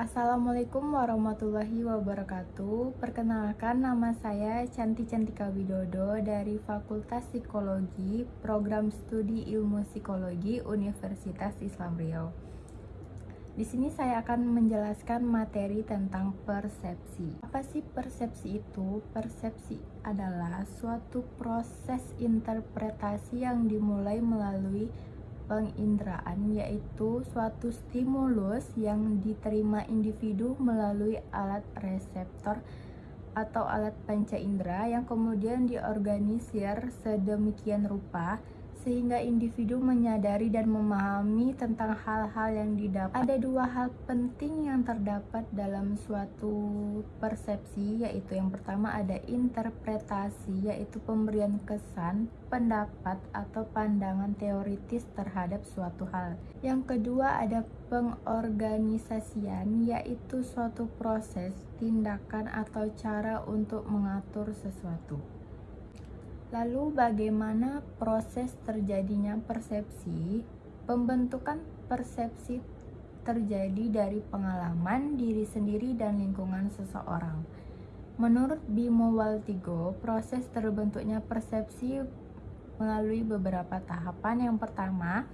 Assalamualaikum warahmatullahi wabarakatuh. Perkenalkan nama saya Canti Cantika Widodo dari Fakultas Psikologi, Program Studi Ilmu Psikologi Universitas Islam Riau. Di sini saya akan menjelaskan materi tentang persepsi. Apa sih persepsi itu? Persepsi adalah suatu proses interpretasi yang dimulai melalui penginderaan yaitu suatu stimulus yang diterima individu melalui alat reseptor atau alat panca indera yang kemudian diorganisir sedemikian rupa sehingga individu menyadari dan memahami tentang hal-hal yang didapat. Ada dua hal penting yang terdapat dalam suatu persepsi, yaitu yang pertama ada interpretasi, yaitu pemberian kesan, pendapat, atau pandangan teoritis terhadap suatu hal. Yang kedua ada pengorganisasian, yaitu suatu proses, tindakan, atau cara untuk mengatur sesuatu. Lalu bagaimana proses terjadinya persepsi? Pembentukan persepsi terjadi dari pengalaman diri sendiri dan lingkungan seseorang. Menurut Bimo Waltigo, proses terbentuknya persepsi melalui beberapa tahapan. Yang pertama,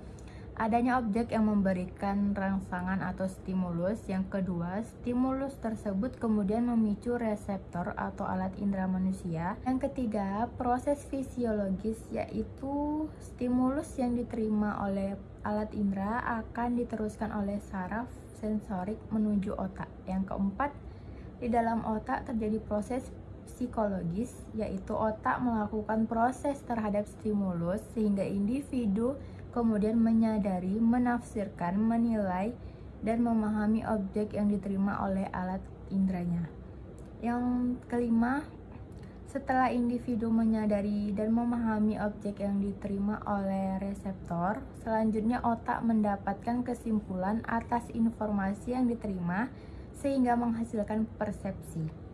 adanya objek yang memberikan rangsangan atau stimulus. Yang kedua, stimulus tersebut kemudian memicu reseptor atau alat indera manusia. Yang ketiga, proses fisiologis yaitu stimulus yang diterima oleh alat indera akan diteruskan oleh saraf sensorik menuju otak. Yang keempat, di dalam otak terjadi proses psikologis yaitu otak melakukan proses terhadap stimulus sehingga individu kemudian menyadari, menafsirkan, menilai, dan memahami objek yang diterima oleh alat indranya. Yang kelima, setelah individu menyadari dan memahami objek yang diterima oleh reseptor, selanjutnya otak mendapatkan kesimpulan atas informasi yang diterima sehingga menghasilkan persepsi.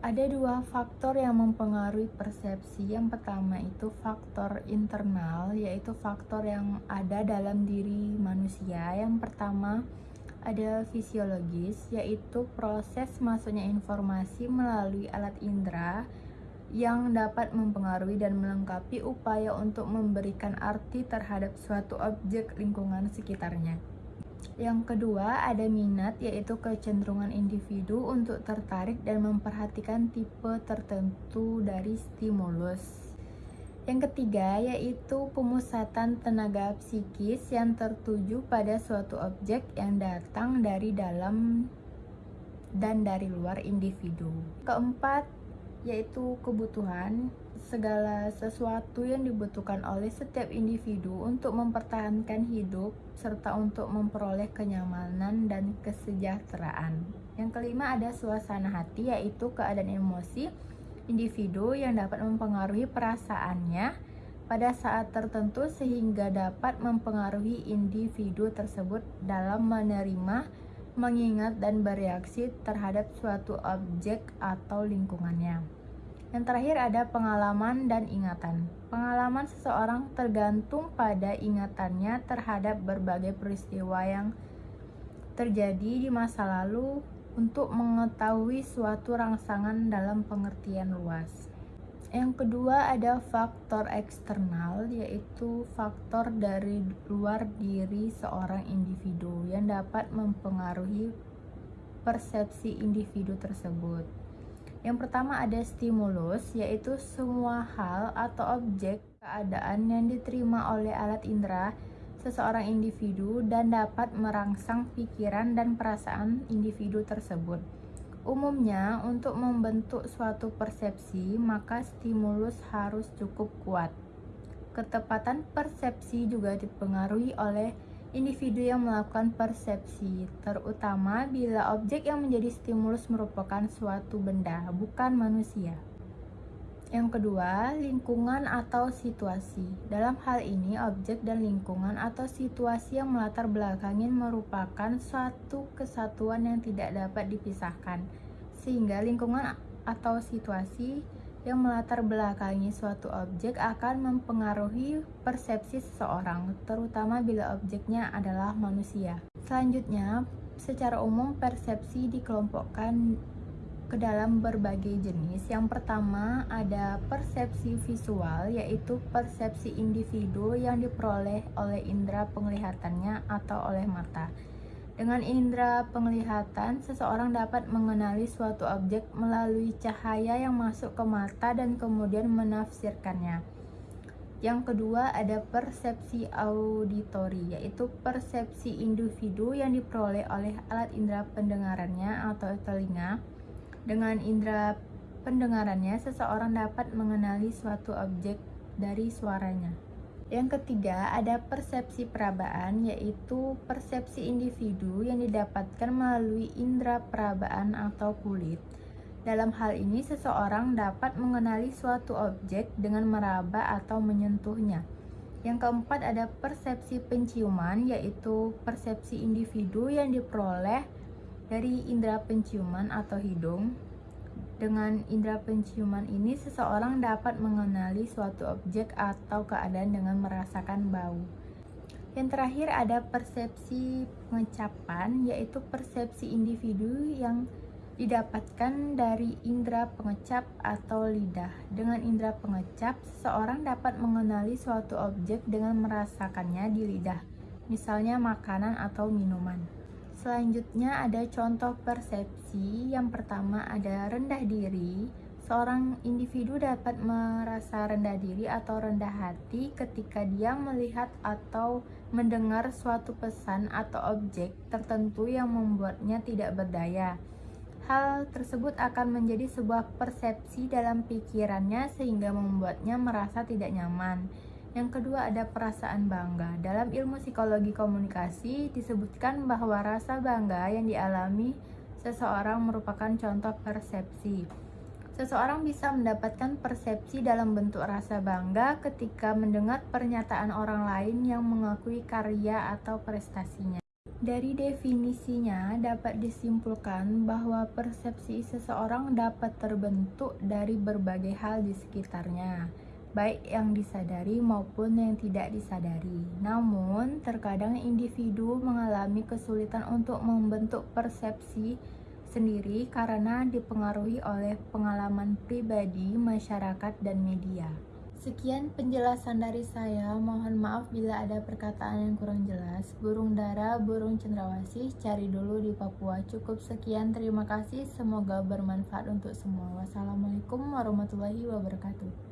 Ada dua faktor yang mempengaruhi persepsi. Yang pertama itu faktor internal, yaitu faktor yang ada dalam diri manusia. Yang pertama ada fisiologis, yaitu proses masuknya informasi melalui alat indera yang dapat mempengaruhi dan melengkapi upaya untuk memberikan arti terhadap suatu objek lingkungan sekitarnya. Yang kedua, ada minat, yaitu kecenderungan individu untuk tertarik dan memperhatikan tipe tertentu dari stimulus. Yang ketiga, yaitu pemusatan tenaga psikis yang tertuju pada suatu objek yang datang dari dalam dan dari luar individu. Keempat, yaitu kebutuhan segala sesuatu yang dibutuhkan oleh setiap individu untuk mempertahankan hidup serta untuk memperoleh kenyamanan dan kesejahteraan. Yang kelima ada suasana hati yaitu keadaan emosi individu yang dapat mempengaruhi perasaannya pada saat tertentu sehingga dapat mempengaruhi individu tersebut dalam menerima mengingat dan bereaksi terhadap suatu objek atau lingkungannya. Yang terakhir ada pengalaman dan ingatan. Pengalaman seseorang tergantung pada ingatannya terhadap berbagai peristiwa yang terjadi di masa lalu untuk mengetahui suatu rangsangan dalam pengertian luas. Yang kedua ada faktor eksternal yaitu faktor dari luar diri seorang individu yang dapat mempengaruhi persepsi individu tersebut. Yang pertama ada stimulus yaitu semua hal atau objek keadaan yang diterima oleh alat indera seseorang individu dan dapat merangsang pikiran dan perasaan individu tersebut. Umumnya, untuk membentuk suatu persepsi, maka stimulus harus cukup kuat. Ketepatan persepsi juga dipengaruhi oleh individu yang melakukan persepsi, terutama bila objek yang menjadi stimulus merupakan suatu benda, bukan manusia. Yang kedua, lingkungan atau situasi. Dalam hal ini, objek dan lingkungan atau situasi yang melatar belakangi merupakan suatu kesatuan yang tidak dapat dipisahkan. Sehingga lingkungan atau situasi yang melatar belakangi suatu objek akan mempengaruhi persepsi seseorang, terutama bila objeknya adalah manusia. Selanjutnya, secara umum persepsi dikelompokkan ke dalam berbagai jenis. Yang pertama ada persepsi visual, yaitu persepsi individu yang diperoleh oleh indera penglihatannya atau oleh mata. Dengan indera penglihatan, seseorang dapat mengenali suatu objek melalui cahaya yang masuk ke mata dan kemudian menafsirkannya. Yang kedua ada persepsi auditori, yaitu persepsi individu yang diperoleh oleh alat indera pendengarannya atau telinga dengan indera pendengarannya, seseorang dapat mengenali suatu objek dari suaranya. Yang ketiga, ada persepsi perabaan, yaitu persepsi individu yang didapatkan melalui indera perabaan atau kulit. Dalam hal ini, seseorang dapat mengenali suatu objek dengan meraba atau menyentuhnya. Yang keempat, ada persepsi penciuman, yaitu persepsi individu yang diperoleh dari indera penciuman atau hidung. Dengan indera penciuman ini, seseorang dapat mengenali suatu objek atau keadaan dengan merasakan bau. Yang terakhir ada persepsi pengecapan, yaitu persepsi individu yang didapatkan dari indera pengecap atau lidah. Dengan indera pengecap, seseorang dapat mengenali suatu objek dengan merasakannya di lidah, misalnya makanan atau minuman. Selanjutnya ada contoh persepsi. Yang pertama ada rendah diri. Seorang individu dapat merasa rendah diri atau rendah hati ketika dia melihat atau mendengar suatu pesan atau objek tertentu yang membuatnya tidak berdaya. Hal tersebut akan menjadi sebuah persepsi dalam pikirannya sehingga membuatnya merasa tidak nyaman. Yang kedua ada perasaan bangga. Dalam ilmu psikologi komunikasi disebutkan bahwa rasa bangga yang dialami seseorang merupakan contoh persepsi. Seseorang bisa mendapatkan persepsi dalam bentuk rasa bangga ketika mendengar pernyataan orang lain yang mengakui karya atau prestasinya. Dari definisinya dapat disimpulkan bahwa persepsi seseorang dapat terbentuk dari berbagai hal di sekitarnya baik yang disadari maupun yang tidak disadari. Namun, terkadang individu mengalami kesulitan untuk membentuk persepsi sendiri karena dipengaruhi oleh pengalaman pribadi, masyarakat, dan media. Sekian penjelasan dari saya. Mohon maaf bila ada perkataan yang kurang jelas. Burung dara, burung cendrawasih, cari dulu di Papua. Cukup sekian. Terima kasih. Semoga bermanfaat untuk semua. Wassalamualaikum warahmatullahi wabarakatuh.